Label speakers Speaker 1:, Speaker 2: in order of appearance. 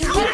Speaker 1: No!